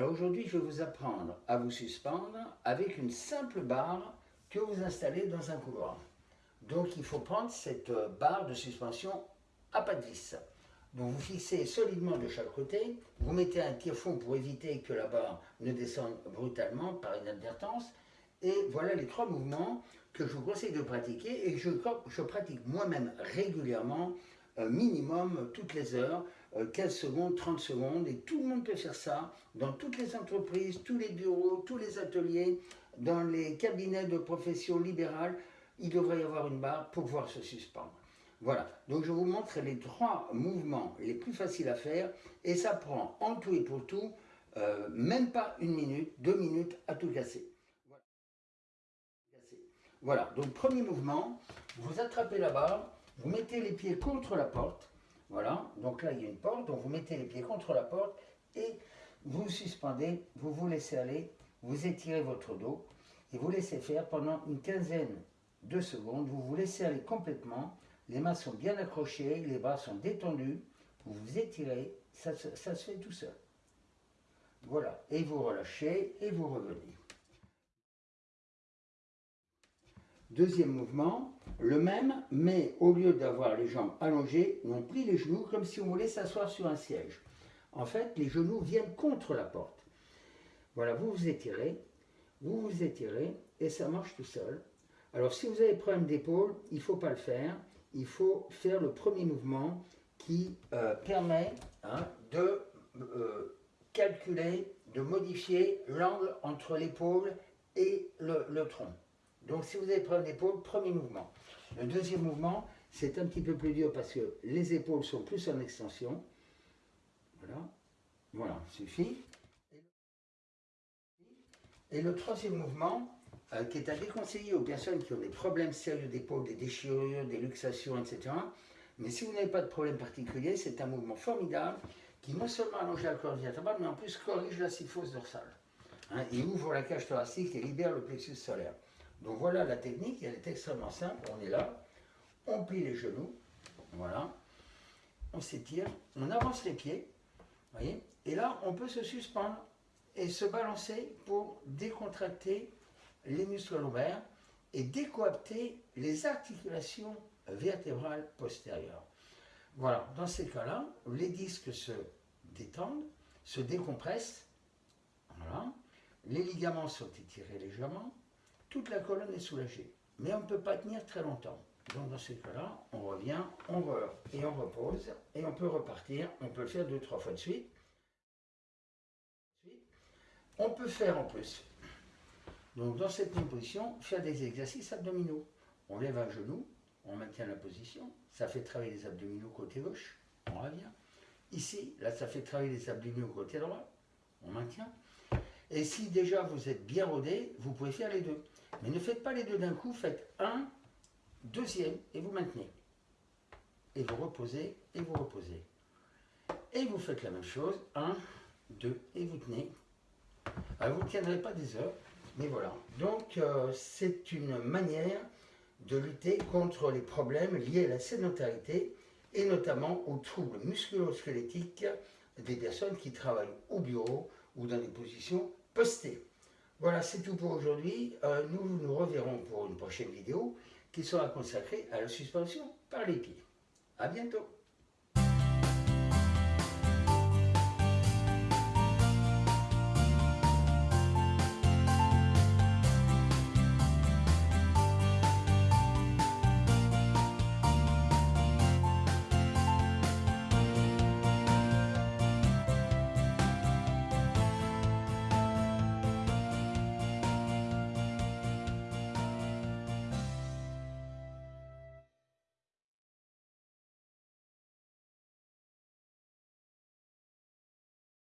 Alors aujourd'hui, je vais vous apprendre à vous suspendre avec une simple barre que vous installez dans un couloir. Donc il faut prendre cette euh, barre de suspension à pas de vis. Donc vous fixez solidement de chaque côté, vous mettez un tire-fond pour éviter que la barre ne descende brutalement par inadvertance. Et voilà les trois mouvements que je vous conseille de pratiquer et que je, pratique moi-même régulièrement, minimum toutes les heures, 15 euh, secondes, 30 secondes, et tout le monde peut faire ça dans toutes les entreprises, tous les bureaux, tous les ateliers, dans les cabinets de profession libérale, il devrait y avoir une barre pour pouvoir se suspendre. Voilà, donc je vous montre les trois mouvements les plus faciles à faire, et ça prend en tout et pour tout, euh, même pas une minute, deux minutes à tout casser. Voilà, donc premier mouvement, vous attrapez la barre, vous mettez les pieds contre la porte, voilà, donc là il y a une porte, donc vous mettez les pieds contre la porte et vous suspendez, vous vous laissez aller, vous étirez votre dos et vous laissez faire pendant une quinzaine de secondes, vous vous laissez aller complètement, les mains sont bien accrochées, les bras sont détendus, vous vous étirez, ça, ça se fait tout seul. Voilà, et vous relâchez et vous revenez. Deuxième mouvement, le même, mais au lieu d'avoir les jambes allongées, on plie les genoux comme si on voulait s'asseoir sur un siège. En fait, les genoux viennent contre la porte. Voilà, vous vous étirez, vous vous étirez, et ça marche tout seul. Alors, si vous avez problème d'épaule, il ne faut pas le faire. Il faut faire le premier mouvement qui euh, permet hein, de euh, calculer, de modifier l'angle entre l'épaule et le tronc. Donc si vous avez problème d'épaule, premier mouvement. Le deuxième mouvement, c'est un petit peu plus dur parce que les épaules sont plus en extension. Voilà, voilà, suffit. Et le troisième mouvement, euh, qui est à déconseiller aux personnes qui ont des problèmes sérieux d'épaule, des déchirures, des luxations, etc. Mais si vous n'avez pas de problème particulier, c'est un mouvement formidable qui non seulement allonge la corde vertébrale, mais en plus corrige la syphose dorsale. Hein, il ouvre la cage thoracique et libère le plexus solaire. Donc voilà la technique, elle est extrêmement simple. On est là, on plie les genoux, voilà, on s'étire, on avance les pieds, voyez, et là on peut se suspendre et se balancer pour décontracter les muscles lombaires et décoapter les articulations vertébrales postérieures. Voilà, dans ces cas-là, les disques se détendent, se décompressent, voilà, les ligaments sont étirés légèrement, toute la colonne est soulagée. Mais on ne peut pas tenir très longtemps. Donc dans ces cas-là, on revient, on re et on repose, et on peut repartir. On peut le faire deux, trois fois de suite. On peut faire en plus, donc dans cette même position, faire des exercices abdominaux. On lève un genou, on maintient la position, ça fait travailler les abdominaux côté gauche, on revient. Ici, là, ça fait travailler les abdominaux côté droit, on maintient. Et si déjà vous êtes bien rodé, vous pouvez faire les deux. Mais ne faites pas les deux d'un coup, faites un, deuxième, et vous maintenez. Et vous reposez, et vous reposez. Et vous faites la même chose, un, deux, et vous tenez. Alors vous ne tiendrez pas des heures, mais voilà. Donc euh, c'est une manière de lutter contre les problèmes liés à la sédentarité et notamment aux troubles musculo-squelettiques des personnes qui travaillent au bureau ou dans des positions postées. Voilà, c'est tout pour aujourd'hui. Euh, nous nous reverrons pour une prochaine vidéo qui sera consacrée à la suspension par les pieds. A bientôt